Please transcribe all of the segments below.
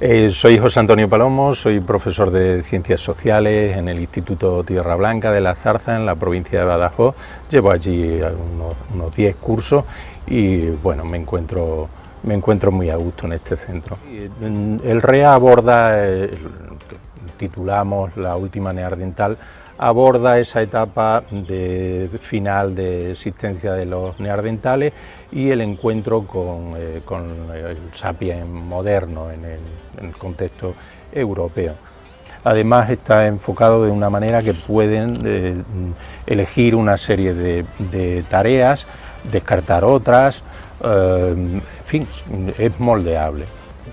Eh, soy José Antonio Palomo, soy profesor de Ciencias Sociales en el Instituto Tierra Blanca de la Zarza, en la provincia de Badajoz. Llevo allí unos 10 cursos y bueno, me encuentro, me encuentro muy a gusto en este centro. El REA aborda, eh, titulamos La última neardental, aborda esa etapa de final de existencia de los neardentales y el encuentro con, eh, el sapiens moderno en el, contexto europeo. Además está enfocado de una manera que pueden eh, elegir una serie de, tareas, descartar otras, eh, en fin, es moldeable.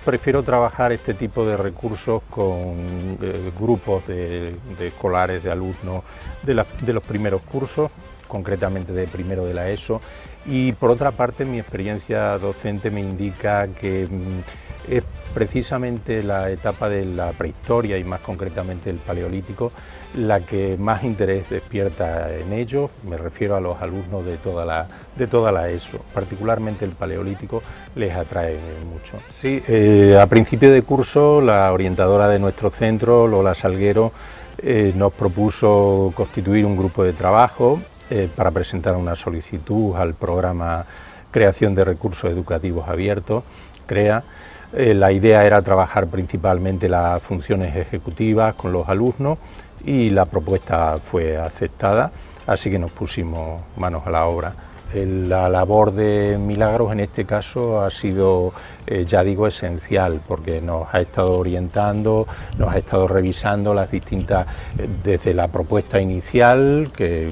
Prefiero trabajar este tipo de recursos con eh, grupos de, escolares, de alumnos de, los primeros cursos, concretamente de primero de la ESO, y por otra parte mi experiencia docente me indica que mm, es precisamente la etapa de la prehistoria y más concretamente el paleolítico la que más interés despierta en ellos, me refiero a los alumnos de toda la, de toda la ESO, particularmente el paleolítico les atrae mucho. Sí, eh, a principio de curso la orientadora de nuestro centro, Lola Salguero, eh, nos propuso constituir un grupo de trabajo eh, para presentar una solicitud al programa Creación de Recursos Educativos Abiertos, CREA, eh, la idea era trabajar principalmente las funciones ejecutivas con los alumnos y la propuesta fue aceptada, así que nos pusimos manos a la obra. La labor de Milagros en este caso ha sido, eh, ya digo, esencial porque nos ha estado orientando, nos ha estado revisando las distintas, eh, desde la propuesta inicial, que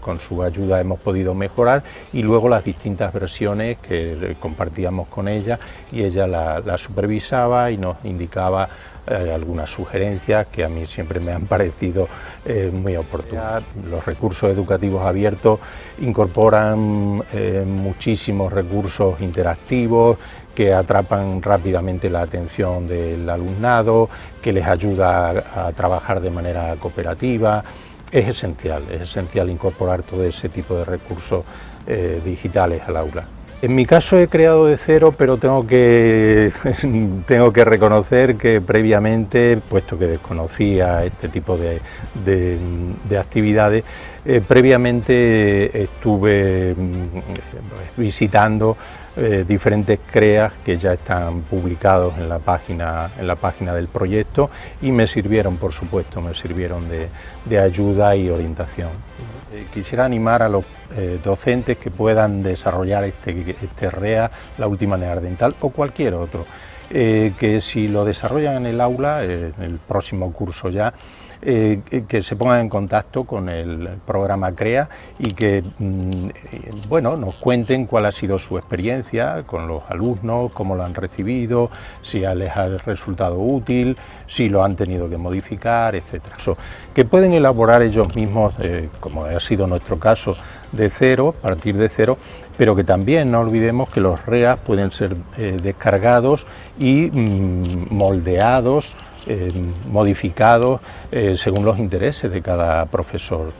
con su ayuda hemos podido mejorar, y luego las distintas versiones que compartíamos con ella y ella la supervisaba y nos indicaba eh, algunas sugerencias que a mí siempre me han parecido eh, muy oportunas. Los recursos educativos abiertos incorporan eh, muchísimos recursos interactivos que atrapan rápidamente la atención del alumnado, que les ayuda a, trabajar de manera cooperativa. Es esencial, es esencial incorporar todo ese tipo de recursos digitales al aula. En mi caso he creado de cero, pero tengo que, tengo que reconocer que previamente, puesto que desconocía este tipo de, actividades, eh, previamente estuve mm, visitando eh, diferentes CREAs que ya están publicados en la, página, en la página del proyecto y me sirvieron, por supuesto, me sirvieron de ayuda y orientación. Eh, quisiera animar a los eh, docentes que puedan desarrollar este, este REA, la última neardental o cualquier otro. Eh, que si lo desarrollan en el aula, en el próximo curso ya, eh, que se pongan en contacto con el programa CREA y que mm, bueno, nos cuenten cuál ha sido su experiencia con los alumnos, cómo lo han recibido, si les ha resultado útil, si lo han tenido que modificar, etc. que pueden elaborar ellos mismos, eh, como ha sido nuestro caso, de cero, partir de cero, pero que también no olvidemos que los REA pueden ser eh, descargados y mm, moldeados eh, modificados eh, según los intereses de cada profesor.